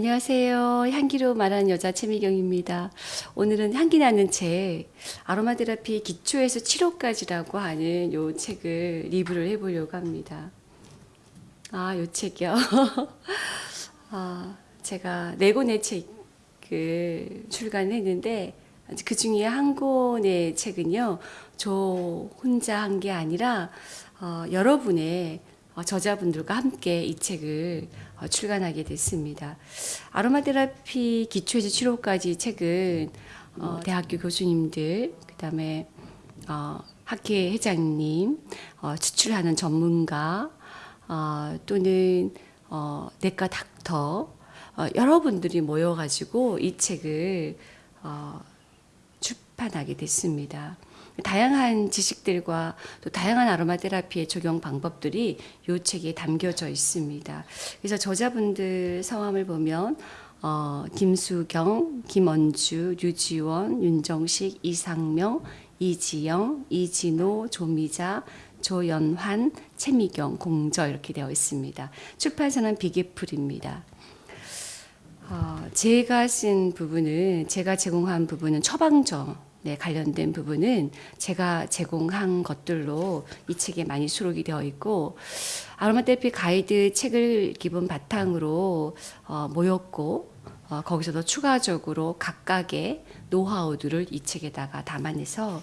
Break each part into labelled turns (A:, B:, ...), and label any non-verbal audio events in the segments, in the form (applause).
A: 안녕하세요. 향기로 말하는 여자 최미경입니다. 오늘은 향기 나는 책 아로마 테라피 기초에서 치료까지라고 하는 요 책을 리뷰를 해보려고 합니다. 아, 요 책이요. (laughs) 아, 제가 네 권의 책을 출간했는데 그 중에 한 권의 책은요, 저 혼자 한 게 아니라 어, 여러분의 어, 저자분들과 함께 이 책을 어, 출간하게 됐습니다. 아로마 테라피 기초에서 치료까지 책은 어, 대학교 교수님들 그 다음에 어, 학회 회장님 어, 추출하는 전문가 어, 또는 어, 내과 닥터 어, 여러분들이 모여가지고 이 책을 어, 출판하게 됐습니다. 다양한 지식들과 또 다양한 아로마 테라피의 적용 방법들이 이 책에 담겨져 있습니다. 그래서 저자분들 성함을 보면 어, 김수경, 김원주, 류지원, 윤정식, 이상명, 이지영, 이진호, 조미자, 조연환, 최미경, 공저 이렇게 되어 있습니다. 출판사는 비계풀입니다. 어, 제가 쓴 부분은 제가 제공한 부분은 처방전 네, 관련된 부분은 제가 제공한 것들로 이 책에 많이 수록이 되어 있고 아로마 테라피 가이드 책을 기본 바탕으로 어, 모였고 어, 거기서도 추가적으로 각각의 노하우들을 이 책에다가 담아내서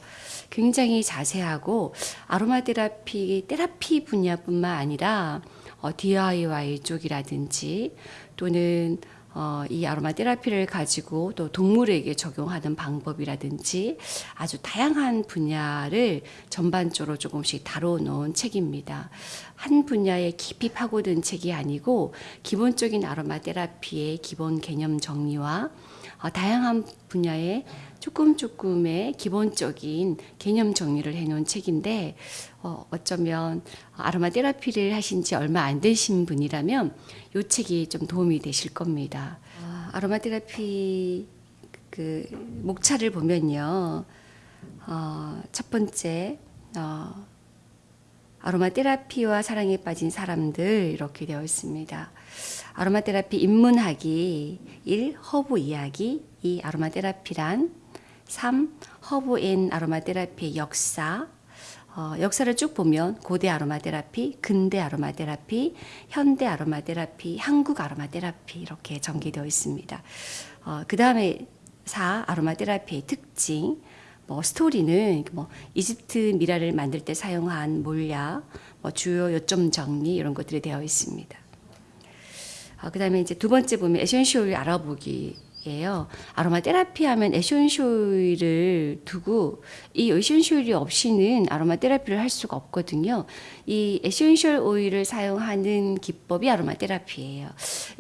A: 굉장히 자세하고 아로마 테라피 테라피 분야뿐만 아니라 어, DIY 쪽이라든지 또는 어, 이 아로마 테라피를 가지고 또 동물에게 적용하는 방법이라든지 아주 다양한 분야를 전반적으로 조금씩 다뤄놓은 책입니다. 한 분야에 깊이 파고든 책이 아니고 기본적인 아로마 테라피의 기본 개념 정리와 어, 다양한 분야의 조금 조금의 기본적인 개념 정리를 해놓은 책인데 어, 어쩌면 아로마 테라피를 하신 지 얼마 안 되신 분이라면 이 책이 좀 도움이 되실 겁니다. 아, 아로마 테라피 그 목차를 보면요, 어, 첫 번째 어, 아로마 테라피와 사랑에 빠진 사람들 이렇게 되어 있습니다. 아로마 테라피 입문하기 1. 허브 이야기 2. 아로마 테라피란 3. 허브 and 아로마 테라피의 역사 어, 역사를 쭉 보면 고대 아로마 테라피, 근대 아로마 테라피, 현대 아로마 테라피, 한국 아로마 테라피 이렇게 전개되어 있습니다. 어, 그 다음에 4. 아로마 테라피의 특징 뭐 스토리는 뭐 이집트 미라를 만들 때 사용한 몰약, 뭐 주요 요점 정리 이런 것들이 되어 있습니다. 아, 그다음에 이제 두 번째 보면 essential 알아보기예요. 아로마 테라피 하면 essential 오일을 두고 이 essential 오일이 없이는 아로마 테라피를 할 수가 없거든요. 이 essential 오일을 사용하는 기법이 아로마 테라피예요.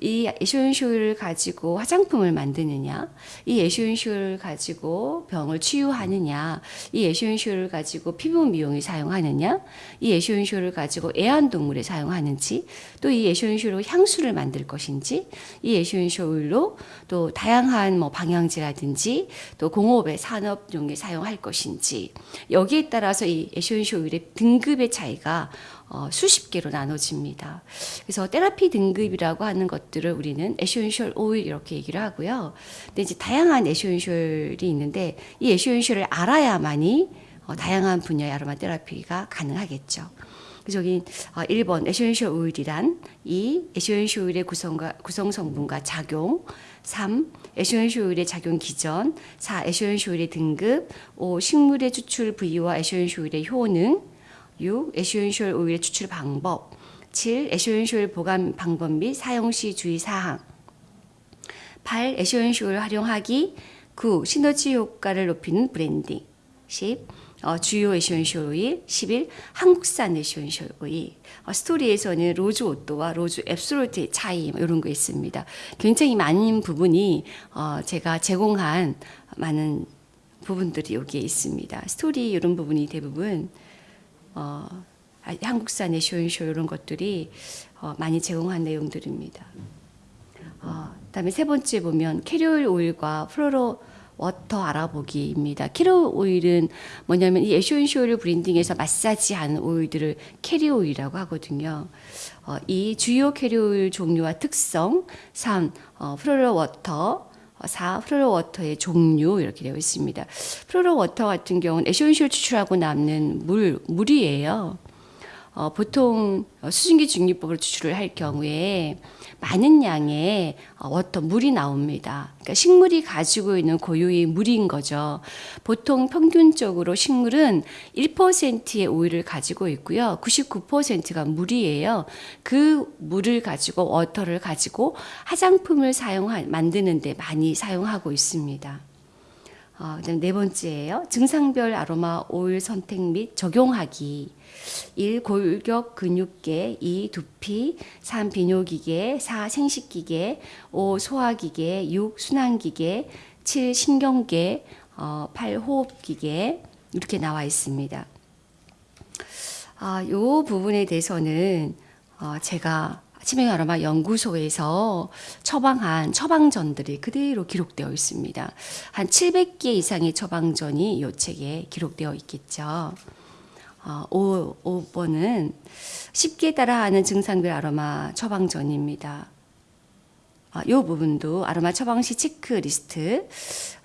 A: 이 에센쇼일을 가지고 화장품을 만드느냐, 이 에센쇼일을 가지고 병을 치유하느냐, 이 에센쇼일을 가지고 피부 미용에 사용하느냐, 이 에센쇼일을 가지고 애완동물에 사용하는지, 또 이 에센쇼일로 향수를 만들 것인지, 이 에센쇼일로 또 다양한 다양한 뭐 방향제라든지 또 공업의 산업용에 사용할 것인지 여기에 따라서 이 오일의 등급의 차이가 어, 수십 개로 나눠집니다. 그래서 테라피 등급이라고 하는 것들을 우리는 essential 오일 이렇게 얘기를 하고요. 근데 이제 다양한 essential이 있는데 이 essential을 알아야만이 어, 다양한 분야의 아로마 테라피가 가능하겠죠. 그래서 여기 1번 essential 오일이란 2. essential 오일의 구성과, 구성 성분과 작용 3. 오일의 작용 기전 4. essential 오일의 등급 5. 식물의 추출 부위와 오일의 효능 6. essential 오일의 추출 방법 7. essential 오일 보관 방법 및 사용 시 주의 사항 8. essential 오일 활용하기 9. 시너지 효과를 높이는 blending 10. 어, 주요 오일 11 한국산 오일 어, 스토리에서는 rose otto와 rose absolute의 차이 뭐 이런 거 있습니다. 굉장히 많은 부분이 어, 제가 제공한 많은 부분들이 여기에 있습니다. 스토리 이런 부분이 대부분 어, 한국산 essential 이런 것들이 어, 많이 제공한 내용들입니다. 어, 그다음에 세 번째 보면 캐리어 오일과 floral water 알아보기입니다. 캐리어 오일은 뭐냐면 이 essential blending에서 마사지하는 오일들을 캐리어 오일이라고 하거든요. 어, 이 주요 캐리어 오일 종류와 특성, 3. 어, floral water, 4. floral water의 종류 이렇게 되어 있습니다. floral water 같은 경우는 essential 추출하고 남는 물, 물이에요. 어, 보통 수증기 증류법으로 추출을 할 경우에 많은 양의 어, water 물이 나옵니다. 그러니까 식물이 가지고 있는 고유의 물인 거죠. 보통 평균적으로 식물은 1%의 오일을 가지고 있고요. 99%가 물이에요. 그 물을 가지고 워터를 가지고 화장품을 사용한 만드는 데 많이 사용하고 있습니다. 어, 그다음 네 번째예요. 증상별 아로마 오일 선택 및 적용하기. 1. 골격 근육계 2. 두피 3. 비뇨기계 4. 생식기계 5. 소화기계 6. 순환기계 7. 신경계 어, 8. 호흡기계 이렇게 나와 있습니다. 아, 요 부분에 대해서는 어, 제가 치명 아로마 연구소에서 처방한 처방전들이 그대로 기록되어 있습니다. 한 700개 이상의 처방전이 이 책에 기록되어 있겠죠. 어, 5, 5번은 쉽게 따라하는 증상별 아로마 처방전입니다. 아, 이 부분도 아로마 처방 시 체크리스트.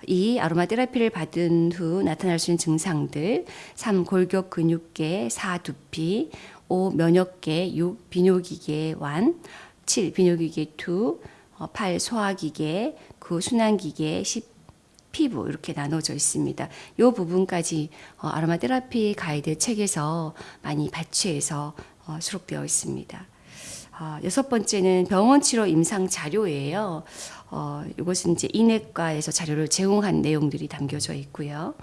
A: 이 아로마 테라피를 받은 후 나타날 수 있는 증상들. 3. 골격 근육계. 4. 두피. 5. 면역계. 6. 비뇨기계 완. 7. 비뇨기계 2. 8. 소화기계. 9. 순환기계. 10. 피부 이렇게 나눠져 있습니다. 이 부분까지 어, 아로마 테라피 가이드 책에서 많이 발췌해서 어, 수록되어 있습니다. 어, 여섯 번째는 병원 치료 임상 자료예요. 어, 이것은 이제 인내과에서 자료를 제공한 내용들이 담겨져 있고요.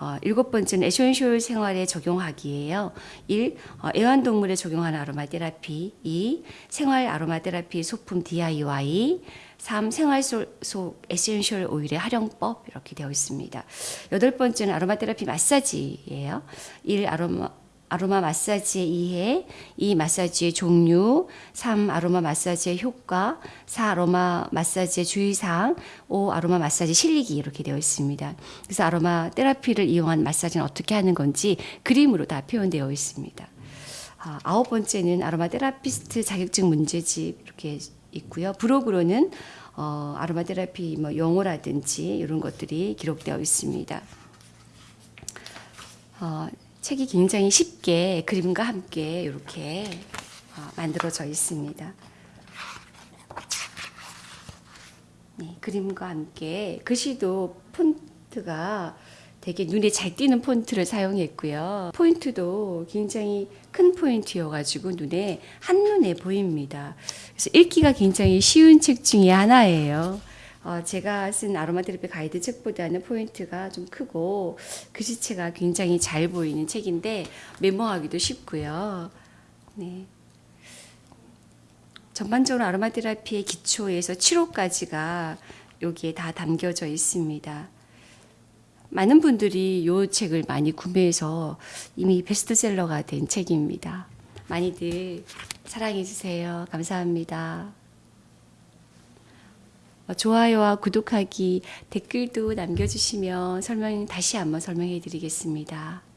A: 어, 일곱 번째는 essential 생활에 적용하기예요. 1. 어, 애완동물에 적용하는 아로마 테라피 2. 생활 아로마 테라피 소품 DIY 3. 생활 속, 속 essential 오일의 활용법 이렇게 되어 있습니다. 여덟 번째는 아로마 테라피 마사지예요. 1. 아로마 아로마 마사지의 이해, 2. 마사지의 종류, 3. 아로마 마사지의 효과, 4. 아로마 마사지의 주의사항, 5. 아로마 마사지 실리기 이렇게 되어 있습니다. 그래서 아로마 테라피를 이용한 마사지는 어떻게 하는 건지 그림으로 다 표현되어 있습니다. 아, 아홉 번째는 아로마 테라피스트 자격증 문제집 이렇게 있고요. 브로그로는 어, 아로마 테라피 뭐 용어라든지 이런 것들이 기록되어 있습니다. 어, 책이 굉장히 쉽게 그림과 함께 이렇게 어, 만들어져 있습니다. 네, 그림과 함께 글씨도 폰트가 되게 눈에 잘 띄는 폰트를 사용했고요. 포인트도 굉장히 큰 포인트여가지고 눈에 한눈에 보입니다. 그래서 읽기가 굉장히 쉬운 책 중에 하나예요. 어, 제가 쓴 아로마 테라피 가이드 책보다는 포인트가 좀 크고 글씨체가 굉장히 잘 보이는 책인데 메모하기도 쉽고요. 네. 전반적으로 아로마 테라피의 기초에서 치료까지가 여기에 다 담겨져 있습니다. 많은 분들이 이 책을 많이 구매해서 이미 베스트셀러가 된 책입니다. 많이들 사랑해 주세요. 감사합니다. 어, 좋아요와 구독하기, 댓글도 남겨주시면 설명 다시 한번 설명해 드리겠습니다.